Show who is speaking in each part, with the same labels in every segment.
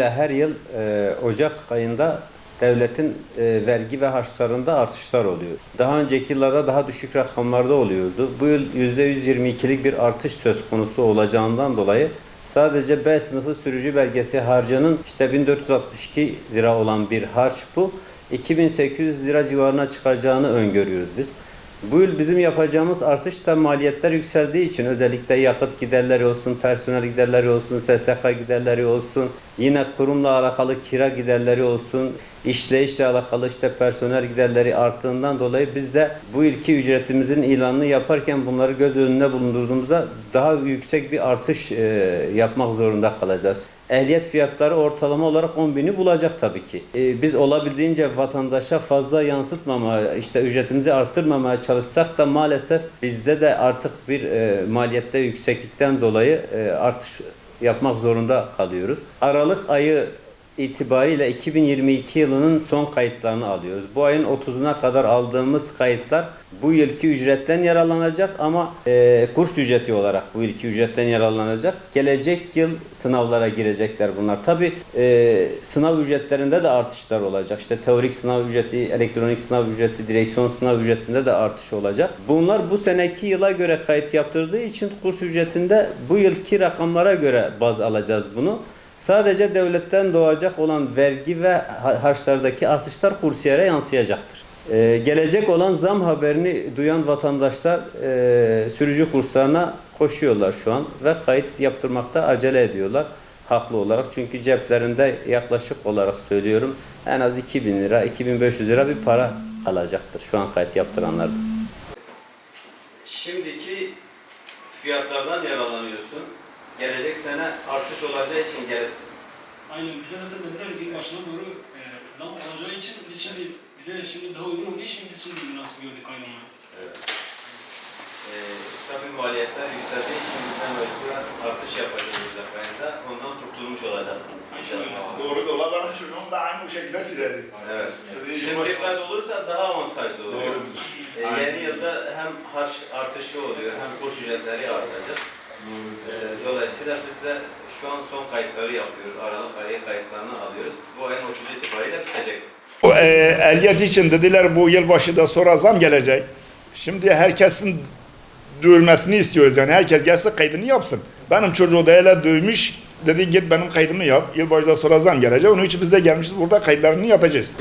Speaker 1: Her yıl e, Ocak ayında devletin e, vergi ve harçlarında artışlar oluyor. Daha önceki yıllarda daha düşük rakamlarda oluyordu. Bu yıl %122'lik bir artış söz konusu olacağından dolayı sadece B sınıfı sürücü belgesi harcının işte 1462 lira olan bir harç bu 2800 lira civarına çıkacağını öngörüyoruz biz. Bu yıl bizim yapacağımız artış da maliyetler yükseldiği için özellikle yakıt giderleri olsun, personel giderleri olsun, SSK giderleri olsun, yine kurumla alakalı kira giderleri olsun, işleyişle alakalı işte personel giderleri arttığından dolayı biz de bu ilki ücretimizin ilanını yaparken bunları göz önünde bulundurduğumuzda daha yüksek bir artış e, yapmak zorunda kalacağız. Ehliyet fiyatları ortalama olarak 10 bini bulacak tabii ki. Ee, biz olabildiğince vatandaşa fazla yansıtmamaya, işte ücretimizi arttırmamaya çalışsak da maalesef bizde de artık bir e, maliyette yükseklikten dolayı e, artış yapmak zorunda kalıyoruz. Aralık ayı itibariyle 2022 yılının son kayıtlarını alıyoruz. Bu ayın 30'una kadar aldığımız kayıtlar bu yılki ücretten yararlanacak ama e, kurs ücreti olarak bu yılki ücretten yararlanacak. Gelecek yıl sınavlara girecekler bunlar. Tabi sınav ücretlerinde de artışlar olacak. İşte teorik sınav ücreti, elektronik sınav ücreti, direksiyon sınav ücretinde de artış olacak. Bunlar bu seneki yıla göre kayıt yaptırdığı için kurs ücretinde bu yılki rakamlara göre baz alacağız bunu. Sadece devletten doğacak olan vergi ve ha- harçlardaki artışlar kursiyere yansıyacaktır. Ee, gelecek olan zam haberini duyan vatandaşlar e, sürücü kurslarına koşuyorlar şu an ve kayıt yaptırmakta acele ediyorlar haklı olarak. Çünkü ceplerinde yaklaşık olarak söylüyorum en az 2000 lira, 2500 lira bir para kalacaktır şu an kayıt yaptıranlarda. Şimdiki fiyatlardan yararlanıyorsun. Gelecek sene artış olacağı için gel
Speaker 2: Aynen bize zaten dediler ki başına doğru e, zam olacağı için biz şimdi bize şimdi daha uygun olduğu için biz şimdi nasıl gördük ayrımını.
Speaker 1: Evet. Ee, tabii maliyetler yükseldiği için biz de mecburen artış yapacağız Ocak ayında. Ondan kurtulmuş olacaksınız inşallah.
Speaker 3: Doğru dola benim çocuğum da aynı bu şekilde siledi.
Speaker 1: Evet.
Speaker 3: Dediği
Speaker 1: Şimdi dikkat olursa daha avantajlı oluyor.
Speaker 3: Doğrudur.
Speaker 1: Ee, yeni yılda hem harç artışı oluyor hem kurs ücretleri artacak. Ee, dolayısıyla biz de şu an son kayıtları yapıyoruz. Aralık ayı kayıtlarını alıyoruz. Bu ayın 30 itibariyle bitecek.
Speaker 3: O e, ehliyet için dediler bu yılbaşı da sonra zam gelecek. Şimdi herkesin dövülmesini istiyoruz yani herkes gelsin kaydını yapsın. Benim çocuğu da hele dövmüş dedi git benim kaydımı yap. Yılbaşıda sonra zam gelecek. Onun için biz de gelmişiz burada kayıtlarını yapacağız.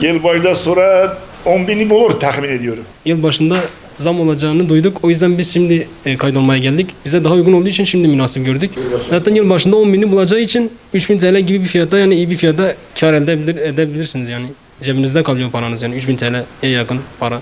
Speaker 3: Yılbaşıda sonra 10 bini bulur tahmin ediyorum.
Speaker 2: Yıl başında zam olacağını duyduk. O yüzden biz şimdi e, kaydolmaya geldik. Bize daha uygun olduğu için şimdi münasip gördük. Zaten yıl başında 10 bini bulacağı için 3000 TL gibi bir fiyata yani iyi bir fiyata kar elde edebilir, edebilirsiniz yani. Cebinizde kalıyor paranız yani 3000 TL'ye yakın para.